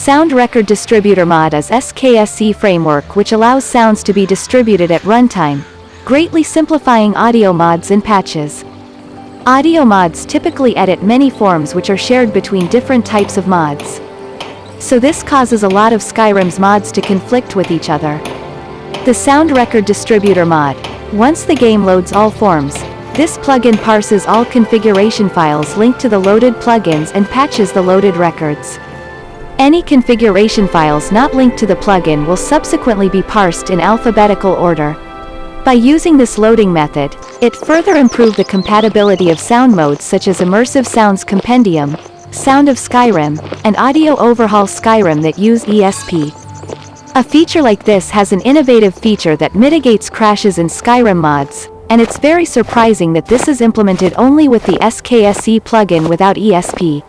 Sound Record Distributor Mod is SKSE framework which allows sounds to be distributed at runtime, greatly simplifying audio mods and patches. Audio mods typically edit many forms which are shared between different types of mods. So this causes a lot of Skyrim's mods to conflict with each other. The Sound Record Distributor mod. Once the game loads all forms, this plugin parses all configuration files linked to the loaded plugins and patches the loaded records. Any configuration files not linked to the plugin will subsequently be parsed in alphabetical order. By using this loading method, it further improved the compatibility of sound modes such as Immersive Sounds Compendium, Sound of Skyrim, and Audio Overhaul Skyrim that use ESP. A feature like this has an innovative feature that mitigates crashes in Skyrim mods, and it's very surprising that this is implemented only with the SKSE plugin without ESP.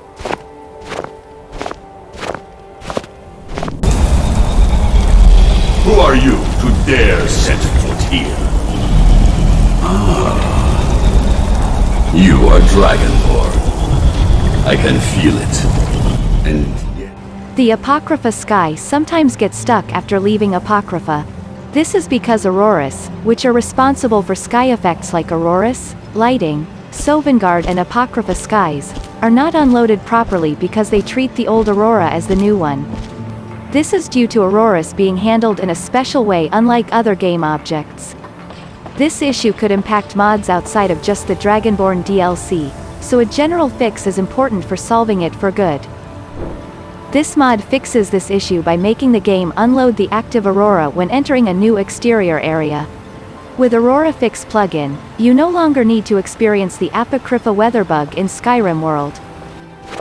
Dare set foot here? Ah. You are Dragonborn. I can feel it. And. The Apocrypha sky sometimes gets stuck after leaving Apocrypha. This is because auroras, which are responsible for sky effects like auroras, lighting, Sovngarde and Apocrypha skies, are not unloaded properly because they treat the old aurora as the new one. This is due to auroras being handled in a special way unlike other game objects. This issue could impact mods outside of just the Dragonborn DLC, so a general fix is important for solving it for good. This mod fixes this issue by making the game unload the active Aurora when entering a new exterior area. With Aurora Fix plugin, you no longer need to experience the Apocrypha weather bug in Skyrim World.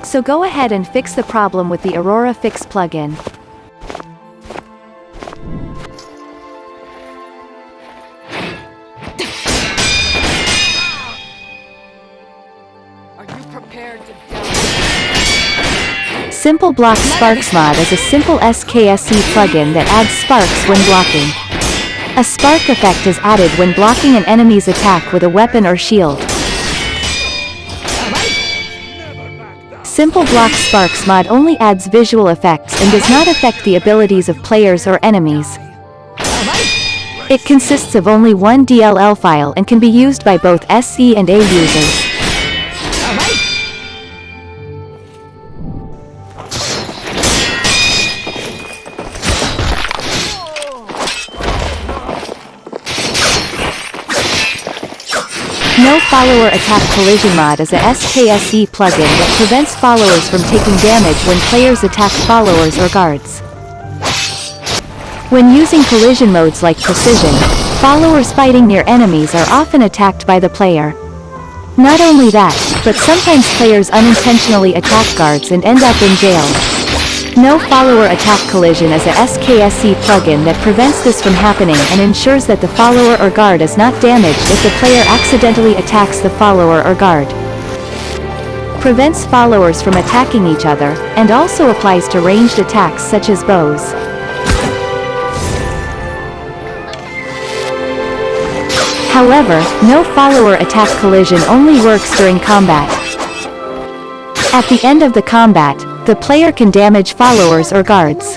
So go ahead and fix the problem with the Aurora Fix plugin. Simple Block Sparks mod is a simple SKSE plugin that adds sparks when blocking. A spark effect is added when blocking an enemy's attack with a weapon or shield. Simple Block Sparks mod only adds visual effects and does not affect the abilities of players or enemies. It consists of only one DLL file and can be used by both SE and A users. No Follower Attack Collision mod is a SKSE plugin that prevents followers from taking damage when players attack followers or guards. When using collision modes like Precision, followers fighting near enemies are often attacked by the player. Not only that, but sometimes players unintentionally attack guards and end up in jail. No follower attack collision is a SKSE plugin that prevents this from happening and ensures that the follower or guard is not damaged if the player accidentally attacks the follower or guard. Prevents followers from attacking each other, and also applies to ranged attacks such as bows. However, no follower attack collision only works during combat. At the end of the combat, the player can damage followers or guards.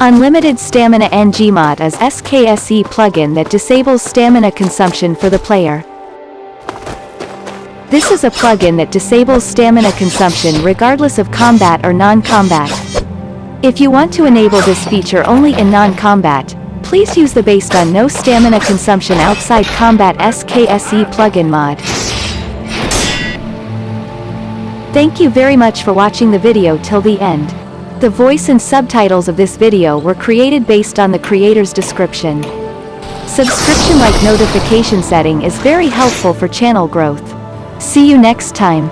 Unlimited Stamina NG mod is SKSE plugin that disables stamina consumption for the player. This is a plugin that disables stamina consumption regardless of combat or non-combat. If you want to enable this feature only in non-combat, please use the based on no stamina consumption outside combat SKSE plugin mod. Thank you very much for watching the video till the end. The voice and subtitles of this video were created based on the creator's description. Subscription-like notification setting is very helpful for channel growth. See you next time.